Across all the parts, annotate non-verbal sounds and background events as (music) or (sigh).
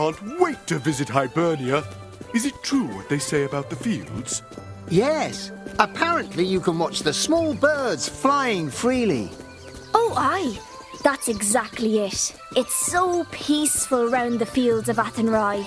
can't wait to visit Hibernia. Is it true what they say about the fields? Yes. Apparently you can watch the small birds flying freely. Oh, aye. That's exactly it. It's so peaceful round the fields of Athenry.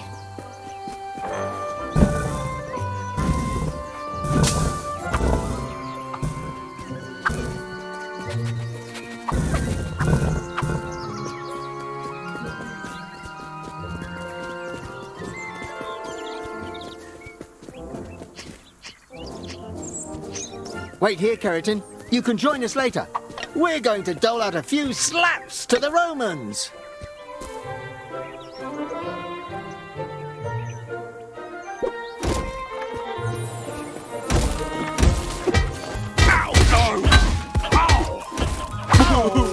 Wait here, Keratin. You can join us later. We're going to dole out a few slaps to the Romans. Hup! Oh! Oh! (laughs) (laughs)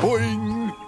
Boing!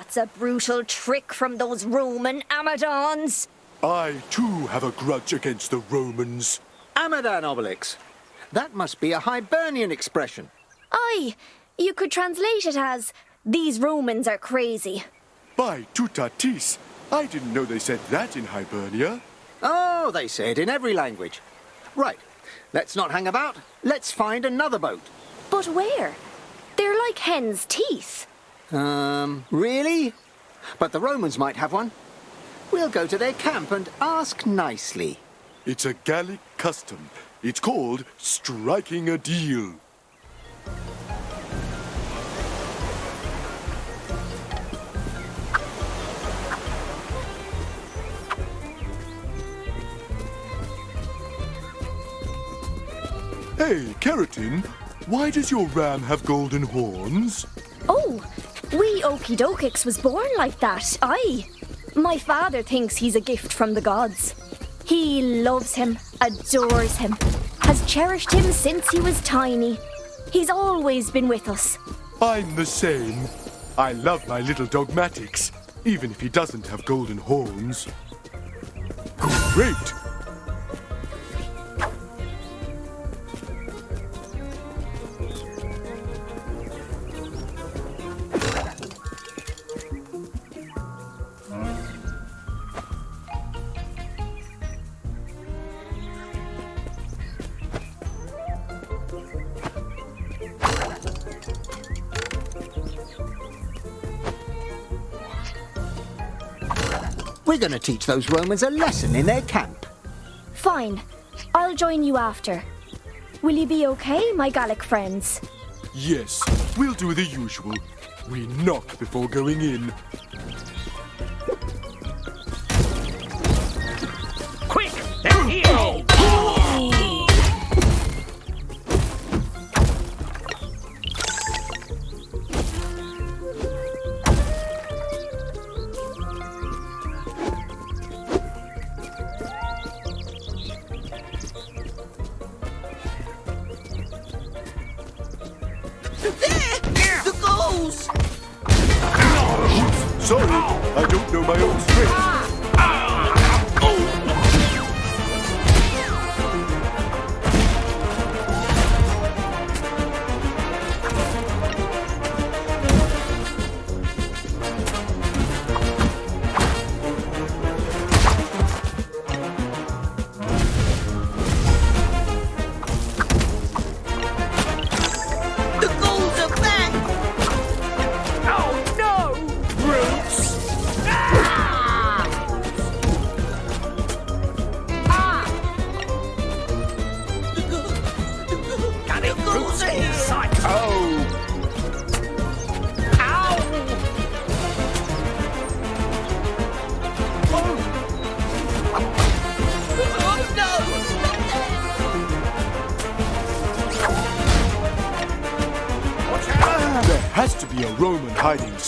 That's a brutal trick from those Roman Amadons. I too have a grudge against the Romans. Amadan Obelix. That must be a Hibernian expression. Aye, you could translate it as, these Romans are crazy. By Toutatis, I didn't know they said that in Hibernia. Oh, they say it in every language. Right, let's not hang about. Let's find another boat. But where? They're like hen's teeth. Um, really? But the Romans might have one. We'll go to their camp and ask nicely. It's a Gallic custom. It's called striking a deal. Hey, Keratin, why does your ram have golden horns? Oh, wee Okidokix was born like that, aye. My father thinks he's a gift from the gods. He loves him, adores him, has cherished him since he was tiny. He's always been with us. I'm the same. I love my little Dogmatix, even if he doesn't have golden horns. Great! Going to teach those Romans a lesson in their camp. Fine, I'll join you after. Will you be okay, my Gallic friends? Yes, we'll do the usual. We knock before going in.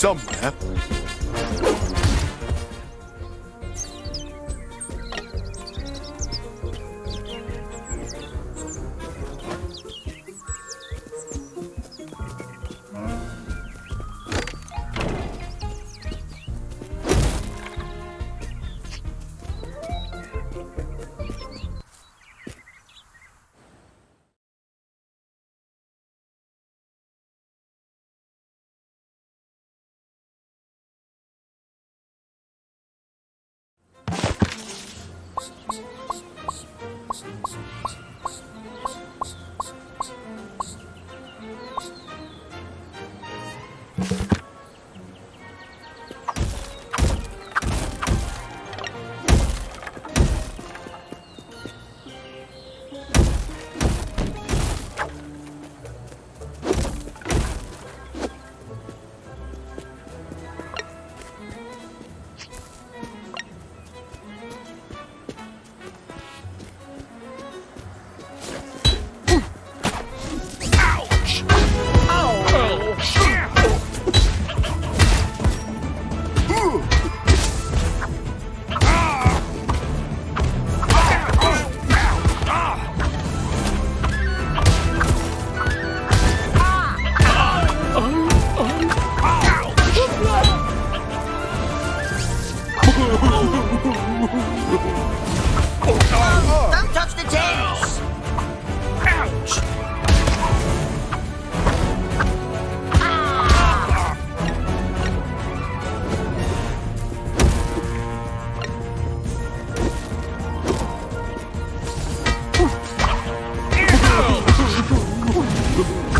Somewhere. 不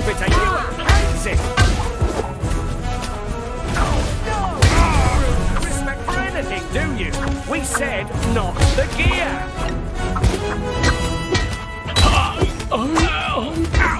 stupid idea. Hands! No! Respect for anything, do you? We said not the gear! (laughs) Oh, oh,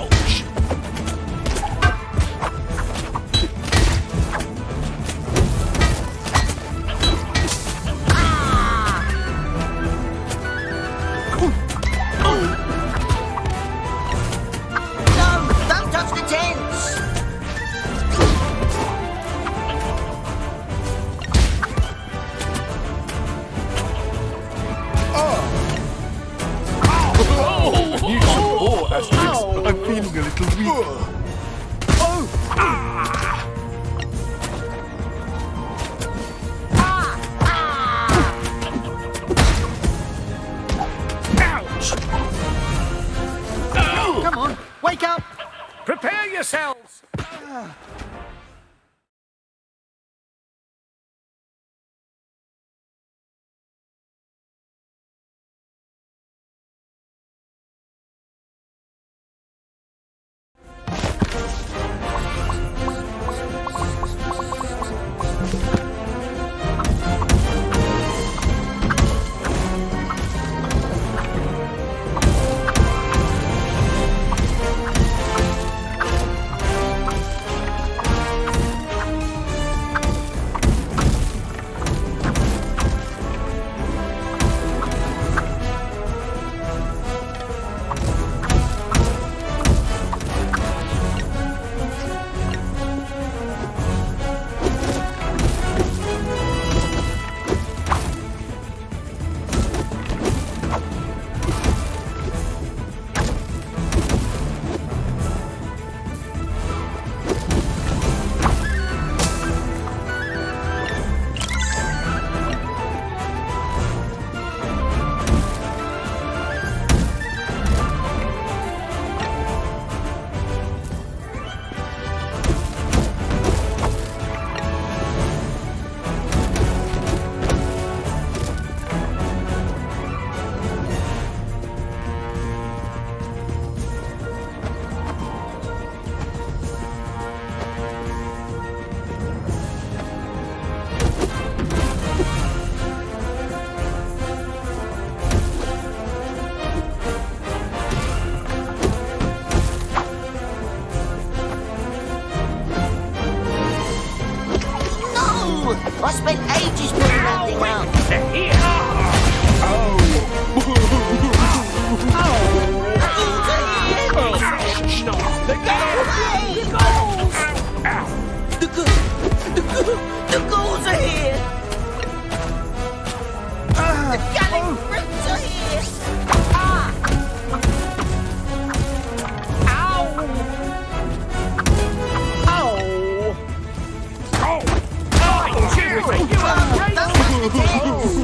Jupiter, you are Don't touch the tents.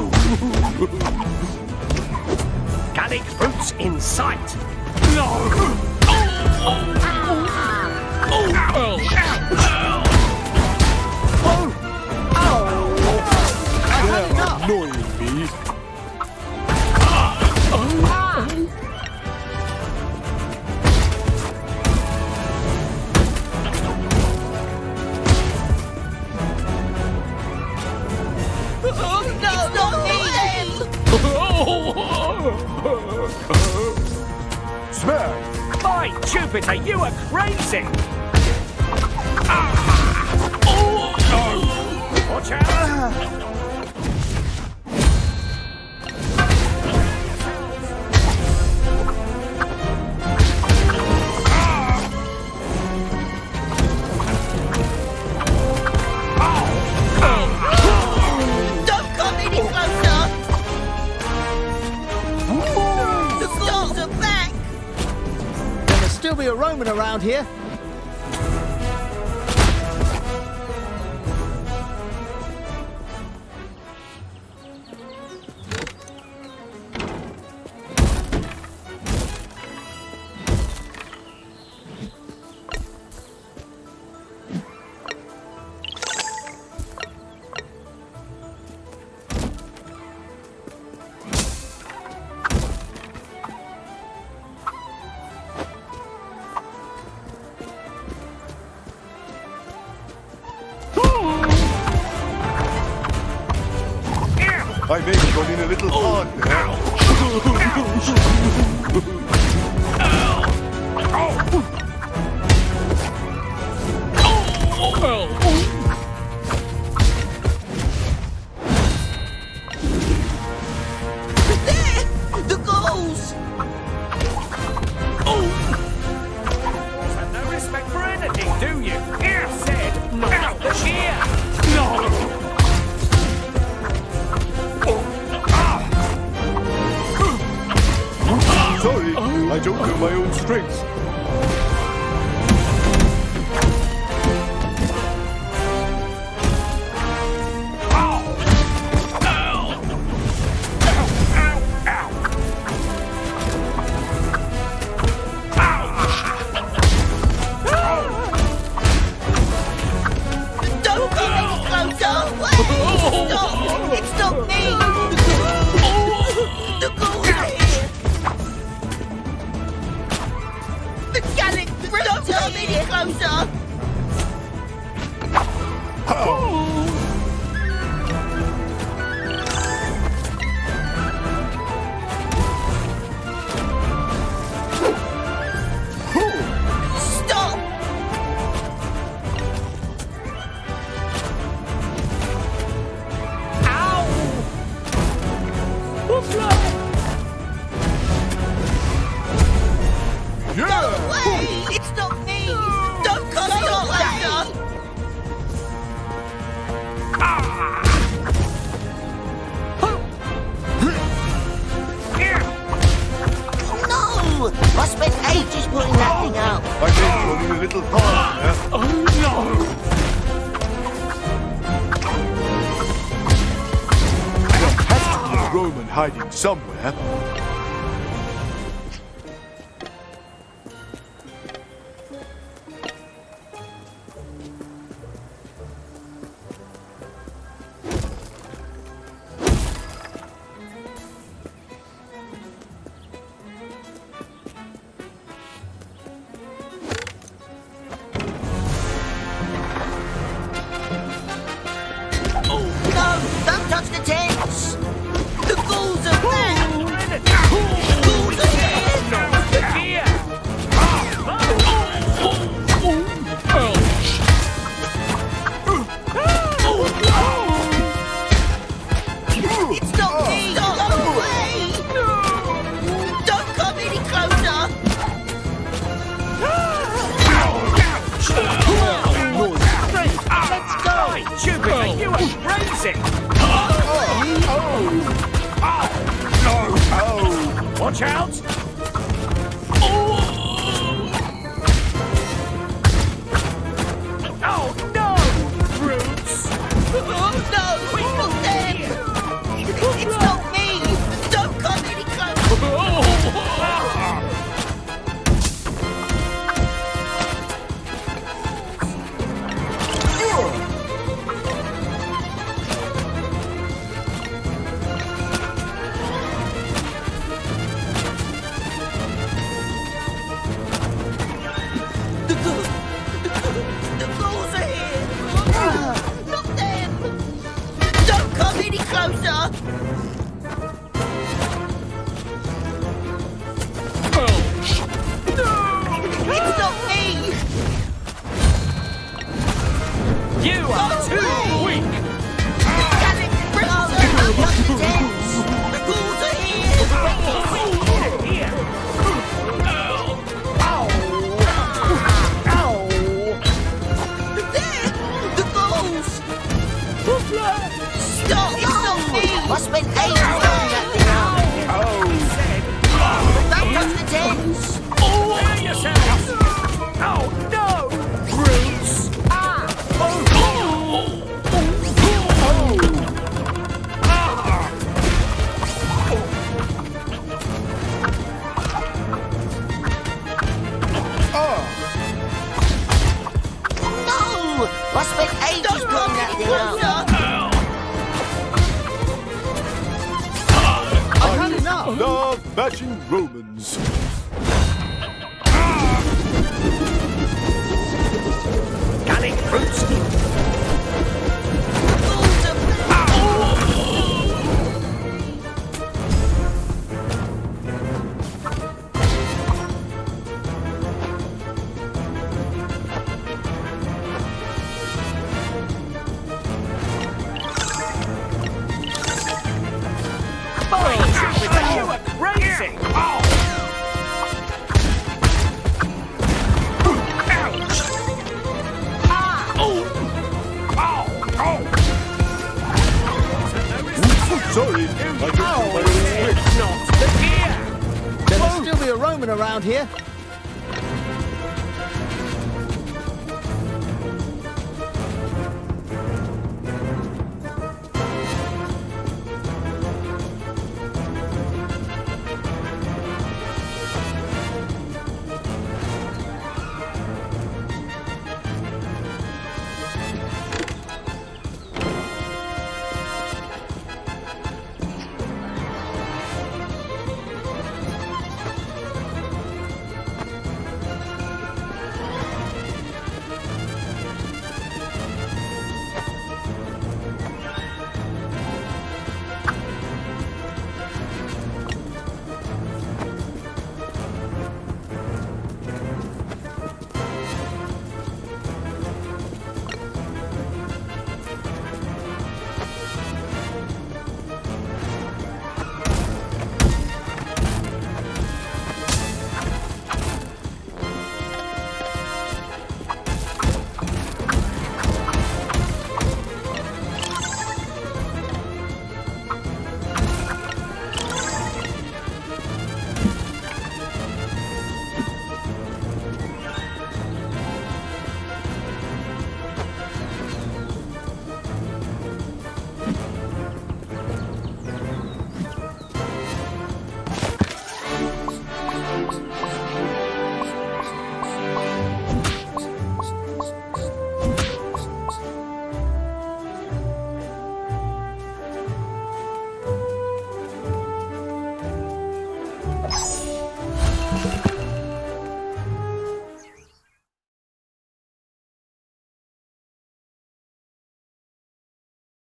Gallic boots in sight. They're annoying me. Oh, Smash! By Jupiter, you are crazy. Ah! Oh, Watch out. Roman I may have gone in a little hard there. There! Wait! It's not me! Don't come any closer! No! I spent ages putting that thing out. I may have gone a little hard there. Oh There has to be a Roman hiding somewhere. Touch the tents! It's